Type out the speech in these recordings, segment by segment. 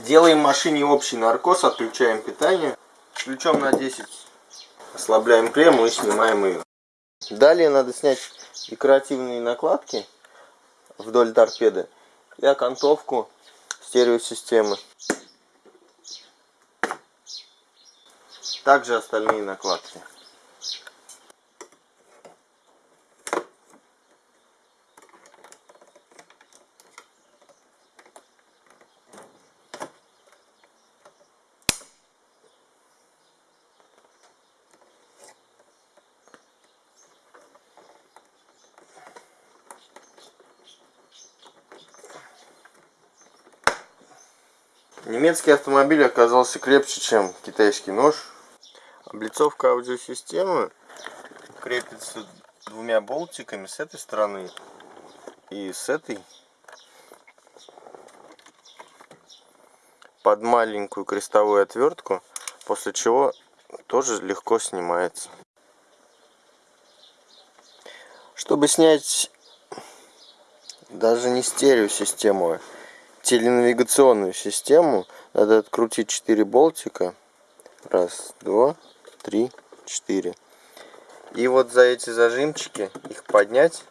Делаем машине общий наркоз, отключаем питание. Ключом на 10 ослабляем клемму и снимаем ее. Далее надо снять декоративные накладки вдоль торпеды и окантовку стереосистемы. Также остальные накладки. Немецкий автомобиль оказался крепче, чем китайский нож. Облицовка аудиосистемы крепится двумя болтиками с этой стороны и с этой под маленькую крестовую отвертку, после чего тоже легко снимается. Чтобы снять даже не стереосистему, теленавигационную систему надо открутить 4 болтика. Раз, два, три, четыре. И вот за эти зажимчики их поднять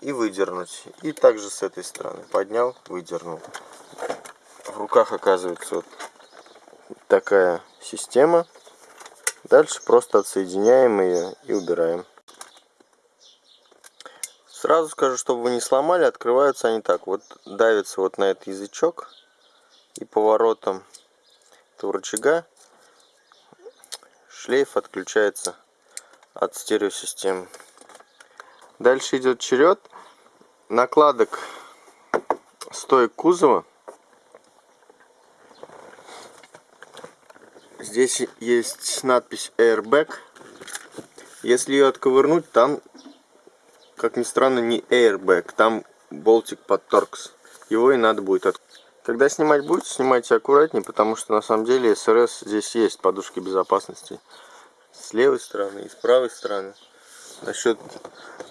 и выдернуть. И также с этой стороны поднял, выдернул. В руках оказывается вот такая система. Дальше просто отсоединяем ее и убираем. Сразу скажу, чтобы вы не сломали, открываются они так. Вот давится вот на этот язычок и поворотом этого рычага шлейф отключается от стереосистемы. Дальше идет черед накладок стоек кузова. Здесь есть надпись Airbag. Если ее отковырнуть, там как ни странно, не airbag, там болтик под торкс. Его и надо будет от... Когда снимать будете, снимайте аккуратнее, потому что на самом деле СРС здесь есть подушки безопасности. С левой стороны и с правой стороны. Насчет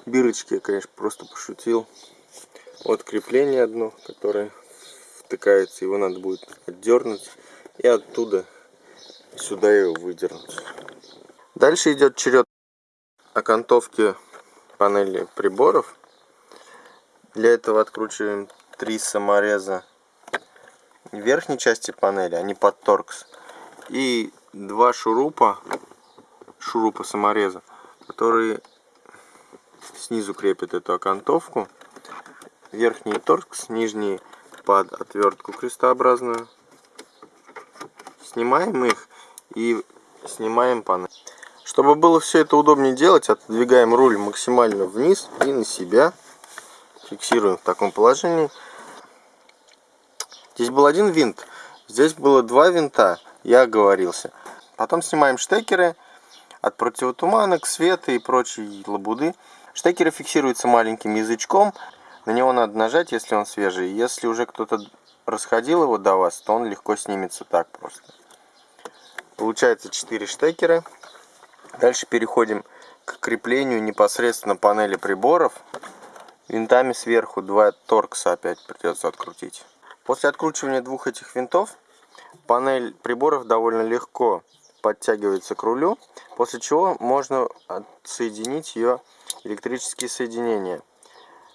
бирочки я, конечно, просто пошутил. Вот крепление одно, которое втыкается, его надо будет отдернуть и оттуда сюда его выдернуть. Дальше идет черед окантовки панели приборов. Для этого откручиваем три самореза верхней части панели, они под торкс. И два шурупа, шурупа самореза, которые снизу крепят эту окантовку. Верхний торкс, нижний под отвертку крестообразную. Снимаем их и снимаем панель. Чтобы было все это удобнее делать, отодвигаем руль максимально вниз и на себя. Фиксируем в таком положении. Здесь был один винт, здесь было два винта, я оговорился. Потом снимаем штекеры от противотуманок, света и прочей лабуды. Штекеры фиксируются маленьким язычком, на него надо нажать, если он свежий. Если уже кто-то расходил его до вас, то он легко снимется так просто. Получается 4 штекера. Дальше переходим к креплению непосредственно панели приборов. Винтами сверху два торкса опять придется открутить. После откручивания двух этих винтов панель приборов довольно легко подтягивается к рулю, после чего можно отсоединить ее электрические соединения.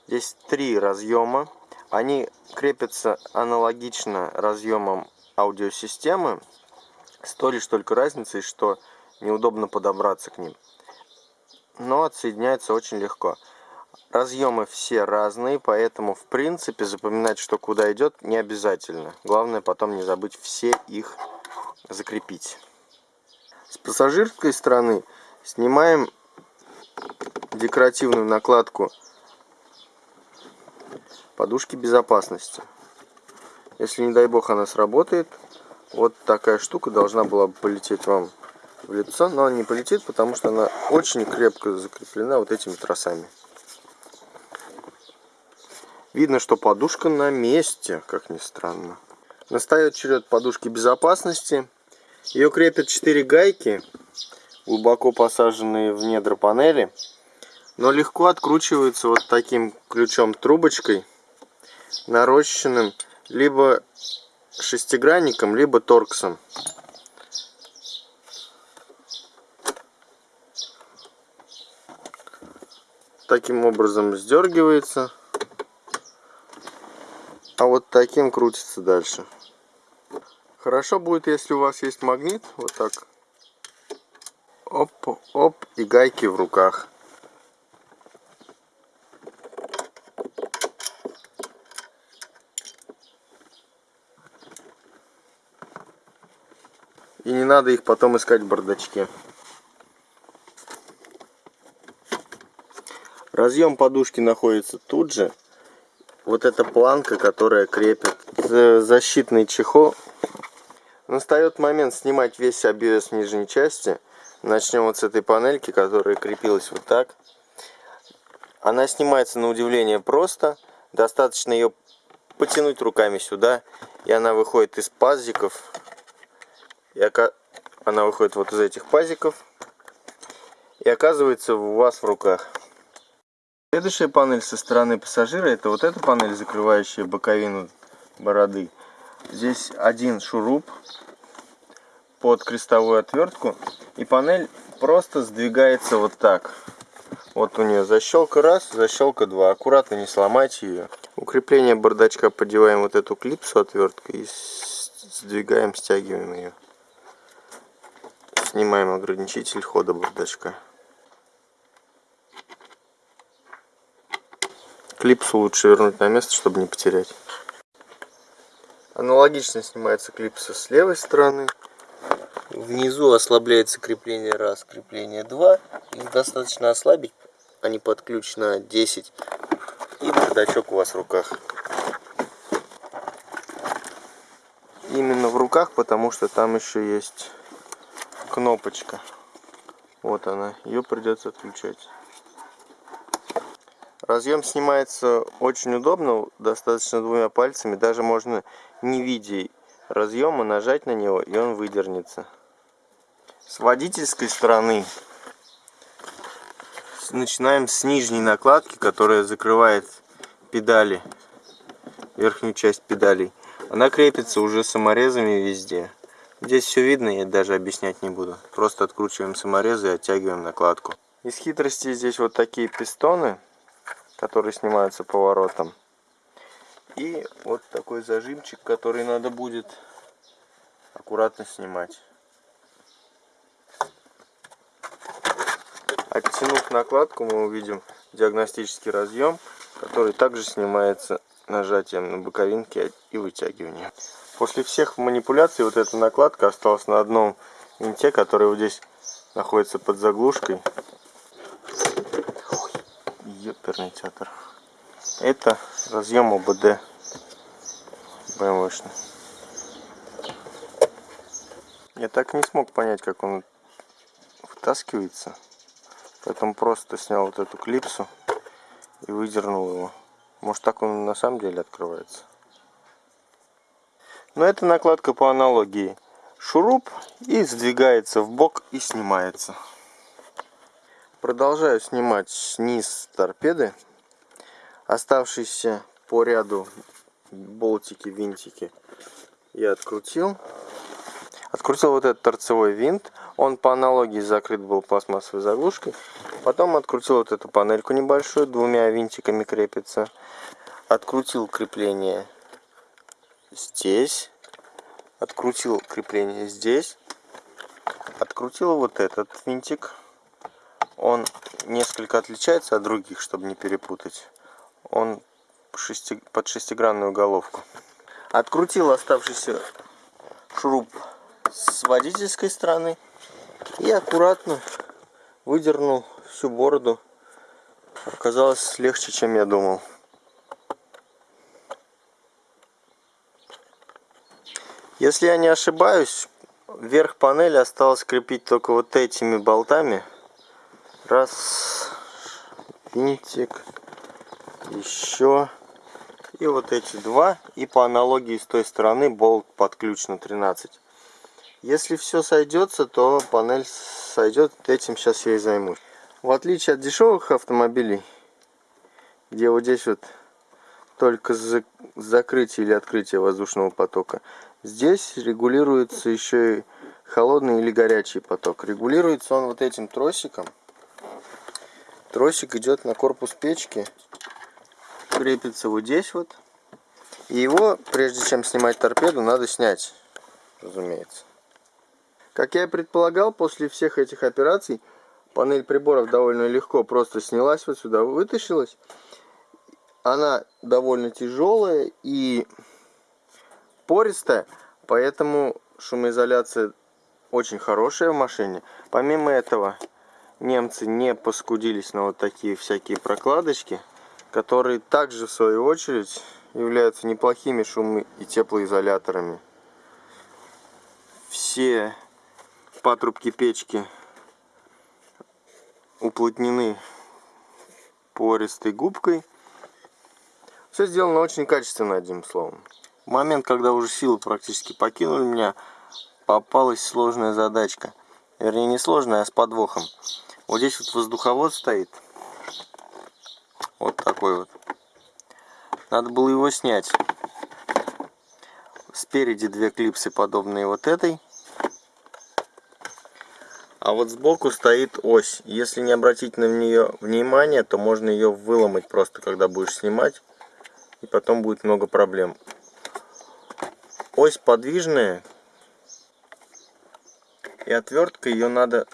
Здесь три разъема, они крепятся аналогично разъемам аудиосистемы, с лишь только разницей, что неудобно подобраться к ним. Но отсоединяется очень легко. Разъемы все разные, поэтому в принципе запоминать, что куда идет, не обязательно. Главное потом не забыть все их закрепить. С пассажирской стороны снимаем декоративную накладку подушки безопасности. Если не дай бог она сработает, вот такая штука должна была бы полететь вам в лицо, но она не полетит, потому что она очень крепко закреплена вот этими тросами. Видно, что подушка на месте, как ни странно. Настает черед подушки безопасности. Ее крепят 4 гайки, глубоко посаженные в недра панели, но легко откручиваются вот таким ключом-трубочкой. нарощенным либо шестигранником, либо торксом. Таким образом сдергивается, а вот таким крутится дальше. Хорошо будет, если у вас есть магнит, вот так. Оп, оп, и гайки в руках. И не надо их потом искать в бардачке. Разъем подушки находится тут же. Вот эта планка, которая крепит защитный чехол. Настает момент снимать весь обвес нижней части. Начнем вот с этой панельки, которая крепилась вот так. Она снимается на удивление просто. Достаточно ее потянуть руками сюда. И она выходит из пазиков и она выходит вот из этих пазиков и оказывается у вас в руках. Следующая панель со стороны пассажира, это вот эта панель, закрывающая боковину бороды. Здесь один шуруп под крестовую отвертку, и панель просто сдвигается вот так. Вот у нее защелка раз, защелка два. Аккуратно не сломайте ее. Укрепление бардачка подеваем вот эту клипсу отверткой и сдвигаем, стягиваем ее. Снимаем ограничитель хода бардачка. Клипсу лучше вернуть на место, чтобы не потерять. Аналогично снимается клипса с левой стороны. Внизу ослабляется крепление раз, крепление два. Их достаточно ослабить, они под ключ на 10. И бардачок у вас в руках. Именно в руках, потому что там еще есть кнопочка. Вот она. Ее придется отключать. Разъем снимается очень удобно, достаточно двумя пальцами. Даже можно, не видя разъема, нажать на него, и он выдернется. С водительской стороны начинаем с нижней накладки, которая закрывает педали, верхнюю часть педалей. Она крепится уже саморезами везде. Здесь все видно, я даже объяснять не буду. Просто откручиваем саморезы и оттягиваем накладку. Из хитрости здесь вот такие пистоны, которые снимаются поворотом. И вот такой зажимчик, который надо будет аккуратно снимать. Оттянув накладку, мы увидим диагностический разъем, который также снимается нажатием на боковинки и вытягиванием. После всех манипуляций вот эта накладка осталась на одном винте, который вот здесь находится под заглушкой. Ёперный театр. Это разъем ОБД BMW-шный. Я так не смог понять, как он вытаскивается. Поэтому просто снял вот эту клипсу и выдернул его. Может так он на самом деле открывается. Но это накладка по аналогии. Шуруп и сдвигается в бок и снимается. Продолжаю снимать низ торпеды. Оставшиеся по ряду болтики, винтики я открутил. Открутил вот этот торцевой винт. Он по аналогии закрыт был пластмассовой заглушкой. Потом открутил вот эту панельку небольшую, двумя винтиками крепится. Открутил крепление здесь, открутил крепление здесь, открутил вот этот винтик. Он несколько отличается от других, чтобы не перепутать. Он под шестигранную головку. Открутил оставшийся шуруп с водительской стороны и аккуратно выдернул всю бороду. Оказалось легче, чем я думал. Если я не ошибаюсь, верх панели осталось крепить только вот этими болтами. Раз, винтик, еще. И вот эти два. И по аналогии с той стороны болт под ключ на 13. Если все сойдется, то панель сойдет. Этим сейчас я и займусь. В отличие от дешевых автомобилей, где вот здесь вот только закрытие или открытие воздушного потока. Здесь регулируется еще и холодный или горячий поток. Регулируется он вот этим тросиком. Тросик идет на корпус печки, крепится вот здесь вот. И его, прежде чем снимать торпеду, надо снять, разумеется. Как я и предполагал, после всех этих операций панель приборов довольно легко просто снялась вот сюда, вытащилась. Она довольно тяжелая и пористая, поэтому шумоизоляция очень хорошая в машине. Помимо этого, немцы не поскудились на вот такие всякие прокладочки, которые также в свою очередь являются неплохими шум- и теплоизоляторами. Все патрубки печки уплотнены пористой губкой. Все сделано очень качественно, одним словом. В момент, когда уже силы практически покинули меня, попалась сложная задачка. Вернее, не сложная, а с подвохом. Вот здесь вот воздуховод стоит. Вот такой вот. Надо было его снять. Спереди две клипсы, подобные вот этой. А вот сбоку стоит ось. Если не обратить на нее внимание, то можно ее выломать просто, когда будешь снимать. И потом будет много проблем. Ось подвижная. И отвертка ее надо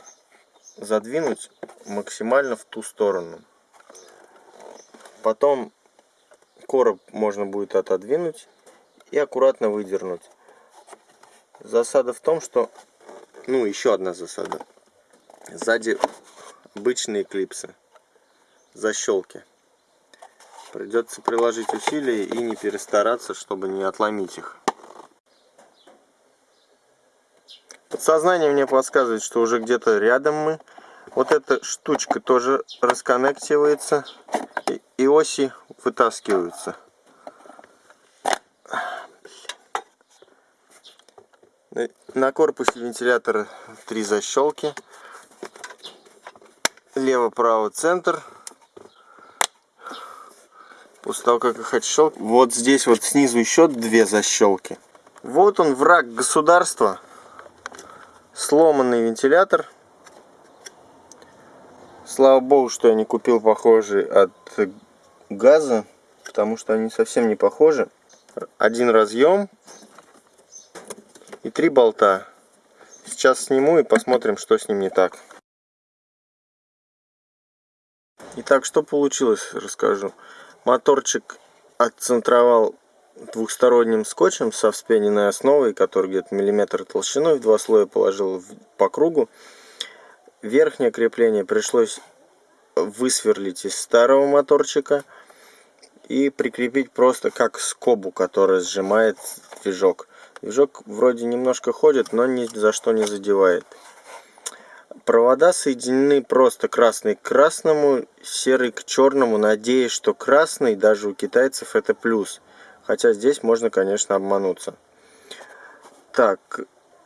задвинуть максимально в ту сторону. Потом короб можно будет отодвинуть и аккуратно выдернуть. Засада в том, что... Ну, еще одна засада. Сзади обычные клипсы, защелки. Придется приложить усилия и не перестараться, чтобы не отломить их. Подсознание мне подсказывает, что уже где-то рядом мы. Вот эта штучка тоже расконнективается. И, и оси вытаскиваются. На корпусе вентилятора три защелки лево, право, центр. После того, как их отщел, вот здесь вот снизу еще две защелки. Вот он, враг государства. Сломанный вентилятор. Слава богу, что я не купил похожий от газа, потому что они совсем не похожи. Один разъем и три болта. Сейчас сниму и посмотрим, что с ним не так. Итак, что получилось, расскажу. Моторчик отцентровал двухсторонним скотчем со вспененной основой, который где-то миллиметр толщиной, в два слоя положил по кругу. Верхнее крепление пришлось высверлить из старого моторчика и прикрепить просто как скобу, которая сжимает движок. Движок вроде немножко ходит, но ни за что не задевает. Провода соединены просто красный к красному, серый к черному, надеясь, что красный даже у китайцев это плюс. Хотя здесь можно, конечно, обмануться. Так,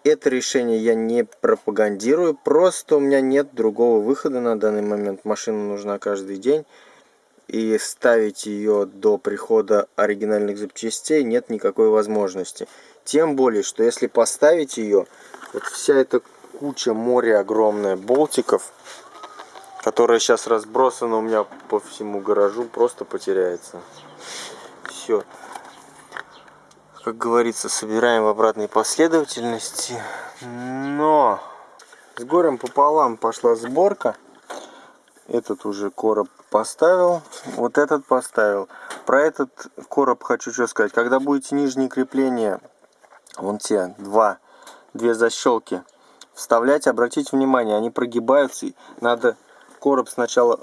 это решение я не пропагандирую, просто у меня нет другого выхода на данный момент. Машина нужна каждый день. И ставить ее до прихода оригинальных запчастей нет никакой возможности. Тем более, что если поставить ее, вот вся эта куча моря огромная болтиков, которая сейчас разбросана у меня по всему гаражу, просто потеряется. Все. Как говорится, собираем в обратной последовательности. Но с горем пополам пошла сборка. Этот уже короб поставил, вот этот поставил. Про этот короб хочу что сказать. Когда будете нижние крепления, вон те два, две защелки вставлять, обратите внимание, они прогибаются. И надо короб сначала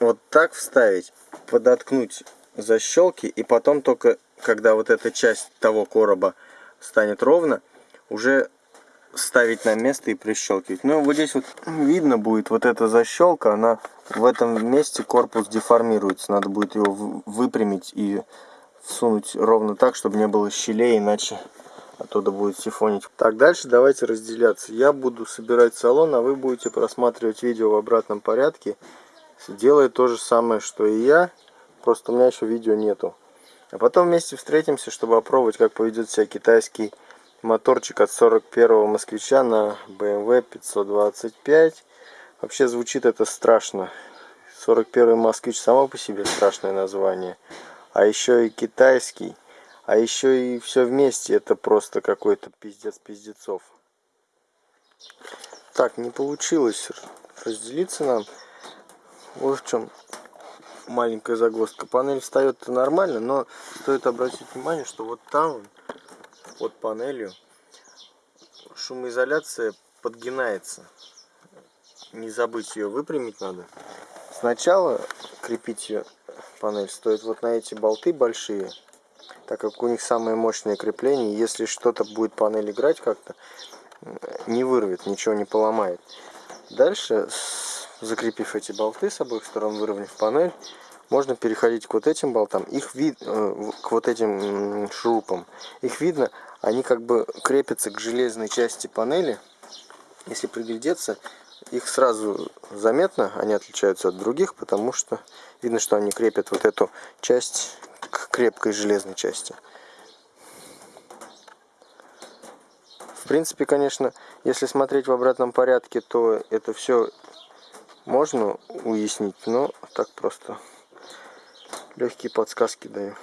вот так вставить, подоткнуть защелки, и потом только, когда вот эта часть того короба станет ровно, уже ставить на место и прищелкивать. Ну, вот здесь вот видно будет вот эта защелка, она в этом месте корпус деформируется. Надо будет его выпрямить и всунуть ровно так, чтобы не было щелей, иначе оттуда будет сифонить. Так, дальше давайте разделяться. Я буду собирать салон, а вы будете просматривать видео в обратном порядке, делая то же самое, что и я, просто у меня еще видео нету. А потом вместе встретимся, чтобы опробовать, как поведет себя китайский моторчик от 41-го москвича на BMW 525. Вообще звучит это страшно. 41 москвич само по себе страшное название. А еще и китайский. А еще и все вместе. Это просто какой-то пиздец пиздецов. Так, не получилось разделиться нам. Вот в чем маленькая загвоздка. Панель встает нормально, но стоит обратить внимание, что вот там, под панелью, шумоизоляция подгинается. Не забыть ее выпрямить надо. Сначала крепить ее панель стоит вот на эти болты большие, так как у них самое мощное крепление. Если что-то будет панель играть как-то, не вырвет, ничего не поломает. Дальше, закрепив эти болты с обоих сторон, выровняв панель, можно переходить к вот этим болтам. Их вид, э, к вот этим шурупам. Их видно, они как бы крепятся к железной части панели. Если приглядеться, их сразу заметно, они отличаются от других, потому что видно, что они крепят вот эту часть к крепкой железной части. В принципе, конечно, если смотреть в обратном порядке, то это все можно уяснить, но так просто легкие подсказки даю.